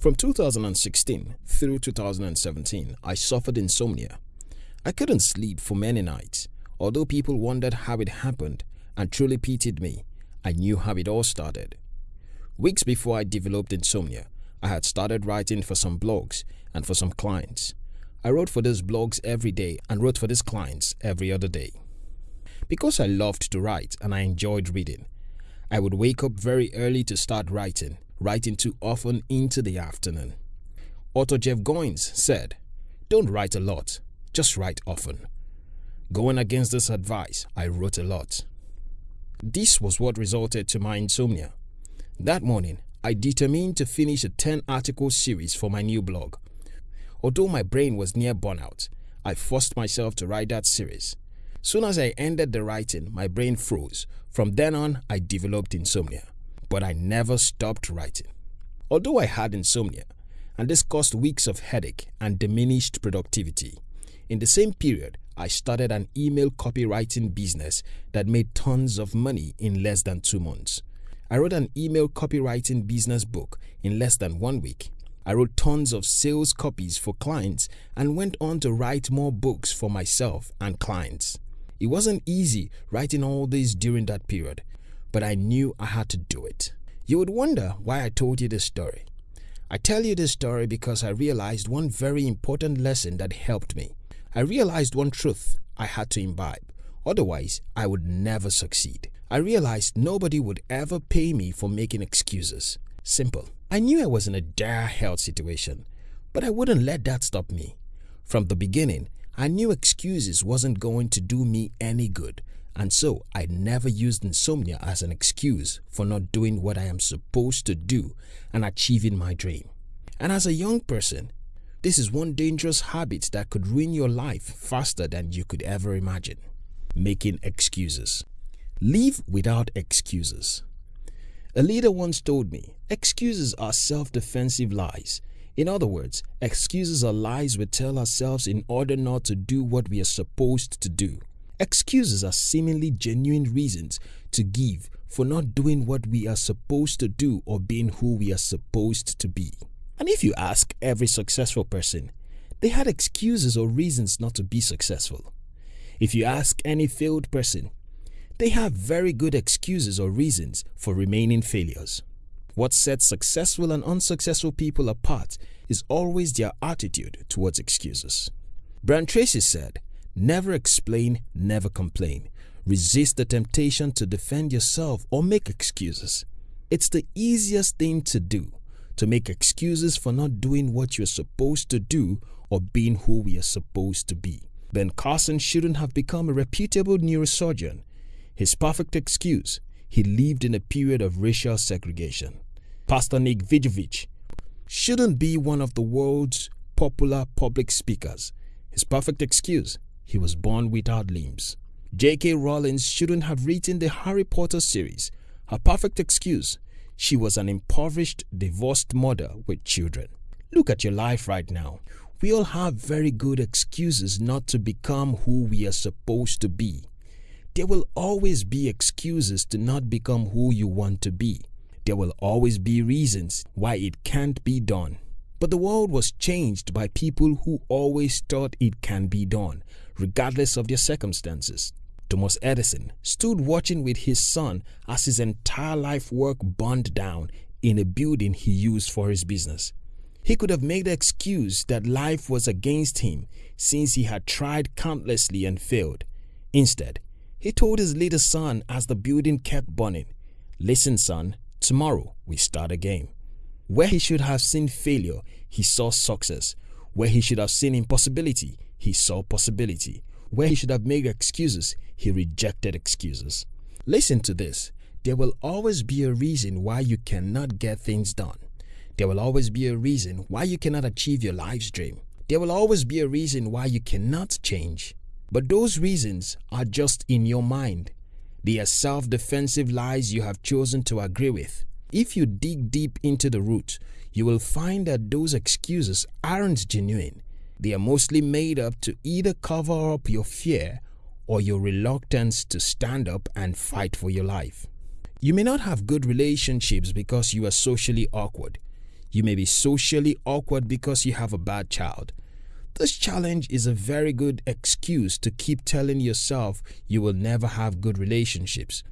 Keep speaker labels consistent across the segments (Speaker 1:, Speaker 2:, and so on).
Speaker 1: From 2016 through 2017, I suffered insomnia. I couldn't sleep for many nights. Although people wondered how it happened and truly pitied me, I knew how it all started. Weeks before I developed insomnia, I had started writing for some blogs and for some clients. I wrote for these blogs every day and wrote for these clients every other day. Because I loved to write and I enjoyed reading, I would wake up very early to start writing, writing too often into the afternoon. Author Jeff Goins said, Don't write a lot, just write often. Going against this advice, I wrote a lot. This was what resulted to my insomnia. That morning, I determined to finish a 10 article series for my new blog. Although my brain was near burnout, I forced myself to write that series. Soon as I ended the writing, my brain froze. From then on, I developed insomnia. But I never stopped writing. Although I had insomnia, and this caused weeks of headache and diminished productivity, in the same period, I started an email copywriting business that made tons of money in less than two months. I wrote an email copywriting business book in less than one week. I wrote tons of sales copies for clients and went on to write more books for myself and clients. It wasn't easy writing all this during that period, but I knew I had to do it. You would wonder why I told you this story. I tell you this story because I realized one very important lesson that helped me. I realized one truth I had to imbibe, otherwise I would never succeed. I realized nobody would ever pay me for making excuses. Simple. I knew I was in a dire health situation, but I wouldn't let that stop me. From the beginning, I knew excuses wasn't going to do me any good, and so I never used insomnia as an excuse for not doing what I am supposed to do and achieving my dream. And as a young person, this is one dangerous habit that could ruin your life faster than you could ever imagine. Making excuses. Live without excuses. A leader once told me, excuses are self-defensive lies in other words, excuses are lies we tell ourselves in order not to do what we are supposed to do. Excuses are seemingly genuine reasons to give for not doing what we are supposed to do or being who we are supposed to be. And if you ask every successful person, they had excuses or reasons not to be successful. If you ask any failed person, they have very good excuses or reasons for remaining failures. What sets successful and unsuccessful people apart is always their attitude towards excuses. Brian Tracy said, Never explain, never complain. Resist the temptation to defend yourself or make excuses. It's the easiest thing to do, to make excuses for not doing what you're supposed to do or being who we are supposed to be. Ben Carson shouldn't have become a reputable neurosurgeon. His perfect excuse he lived in a period of racial segregation. Pastor Nick Vujicic shouldn't be one of the world's popular public speakers. His perfect excuse, he was born without limbs. J.K. Rowling shouldn't have written the Harry Potter series. Her perfect excuse, she was an impoverished, divorced mother with children. Look at your life right now. We all have very good excuses not to become who we are supposed to be. There will always be excuses to not become who you want to be. There will always be reasons why it can't be done. But the world was changed by people who always thought it can be done, regardless of their circumstances. Thomas Edison stood watching with his son as his entire life work burned down in a building he used for his business. He could have made the excuse that life was against him since he had tried countlessly and failed. Instead, he told his little son as the building kept burning, Listen, son, tomorrow we start again. Where he should have seen failure, he saw success. Where he should have seen impossibility, he saw possibility. Where he should have made excuses, he rejected excuses. Listen to this. There will always be a reason why you cannot get things done. There will always be a reason why you cannot achieve your life's dream. There will always be a reason why you cannot change. But those reasons are just in your mind. They are self-defensive lies you have chosen to agree with. If you dig deep into the root, you will find that those excuses aren't genuine. They are mostly made up to either cover up your fear or your reluctance to stand up and fight for your life. You may not have good relationships because you are socially awkward. You may be socially awkward because you have a bad child. This challenge is a very good excuse to keep telling yourself you will never have good relationships.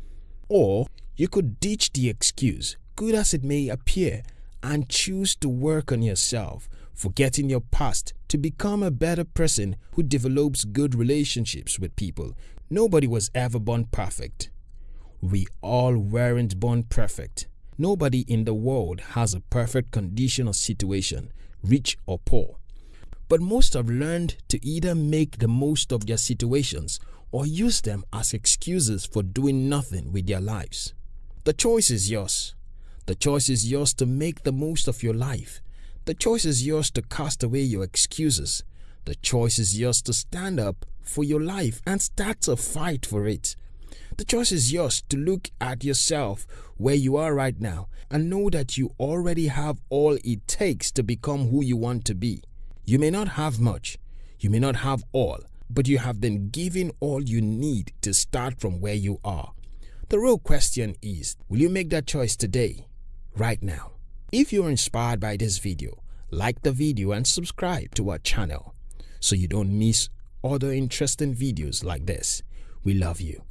Speaker 1: Or you could ditch the excuse, good as it may appear, and choose to work on yourself, forgetting your past to become a better person who develops good relationships with people. Nobody was ever born perfect. We all weren't born perfect. Nobody in the world has a perfect condition or situation, rich or poor. But most have learned to either make the most of their situations or use them as excuses for doing nothing with their lives. The choice is yours. The choice is yours to make the most of your life. The choice is yours to cast away your excuses. The choice is yours to stand up for your life and start a fight for it. The choice is yours to look at yourself where you are right now and know that you already have all it takes to become who you want to be. You may not have much, you may not have all, but you have been given all you need to start from where you are. The real question is, will you make that choice today, right now? If you're inspired by this video, like the video and subscribe to our channel so you don't miss other interesting videos like this. We love you.